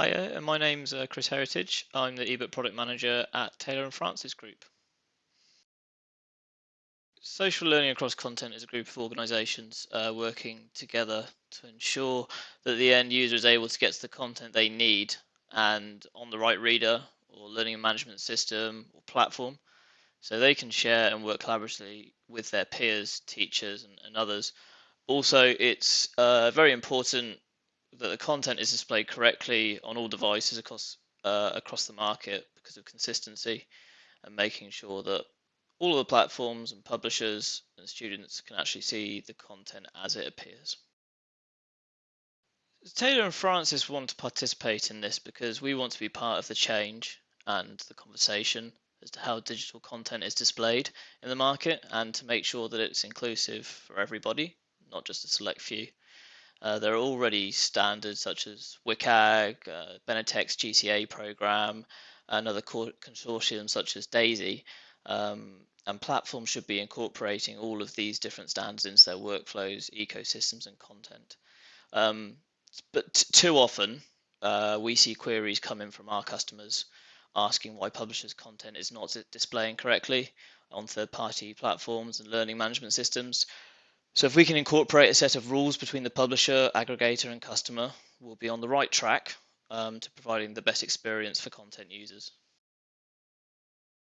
Hi, uh, my name's uh, Chris Heritage. I'm the ebook product manager at Taylor and Francis Group. Social learning across content is a group of organisations uh, working together to ensure that the end user is able to get to the content they need and on the right reader or learning management system or platform so they can share and work collaboratively with their peers, teachers, and, and others. Also, it's uh, very important that the content is displayed correctly on all devices across uh, across the market because of consistency and making sure that all of the platforms and publishers and students can actually see the content as it appears. Taylor and Francis want to participate in this because we want to be part of the change and the conversation as to how digital content is displayed in the market and to make sure that it's inclusive for everybody, not just a select few. Uh, there are already standards such as WCAG, uh, Benetech's GCA program, and other consortiums such as DAISY. Um, and platforms should be incorporating all of these different standards into their workflows, ecosystems, and content. Um, but too often, uh, we see queries coming from our customers asking why publishers' content is not displaying correctly on third-party platforms and learning management systems. So if we can incorporate a set of rules between the publisher, aggregator, and customer, we'll be on the right track um, to providing the best experience for content users.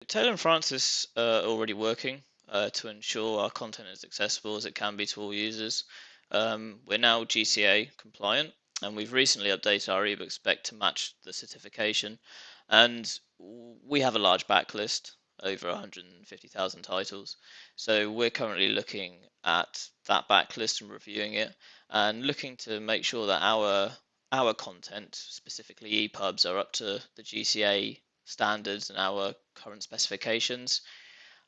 Taylor and Francis are already working uh, to ensure our content is accessible as it can be to all users. Um, we're now GCA compliant and we've recently updated our ebook spec to match the certification and we have a large backlist over 150,000 titles. So we're currently looking at that backlist and reviewing it and looking to make sure that our our content, specifically EPUBs, are up to the GCA standards and our current specifications.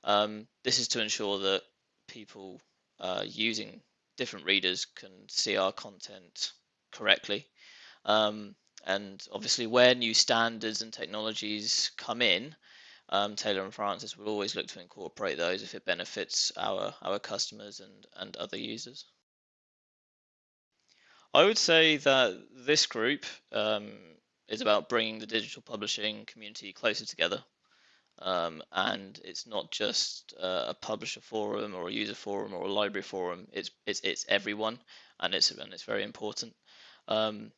Um, this is to ensure that people uh, using different readers can see our content correctly. Um, and obviously, where new standards and technologies come in, um, Taylor and Francis will always look to incorporate those if it benefits our our customers and and other users. I would say that this group um, is about bringing the digital publishing community closer together. Um, and it's not just uh, a publisher forum or a user forum or a library forum. It's it's it's everyone, and it's and it's very important. Um,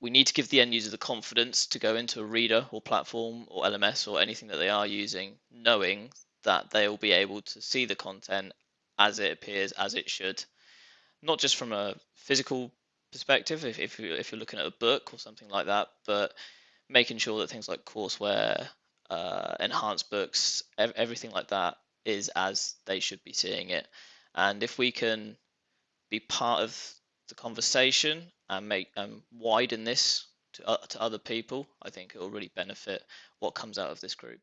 we need to give the end user the confidence to go into a reader or platform or LMS or anything that they are using, knowing that they will be able to see the content as it appears, as it should, not just from a physical perspective, if, if, you, if you're looking at a book or something like that, but making sure that things like courseware, uh, enhanced books, ev- everything like that is as they should be seeing it. And if we can be part of the conversation and make um, widen this to, uh, to other people, I think it will really benefit what comes out of this group.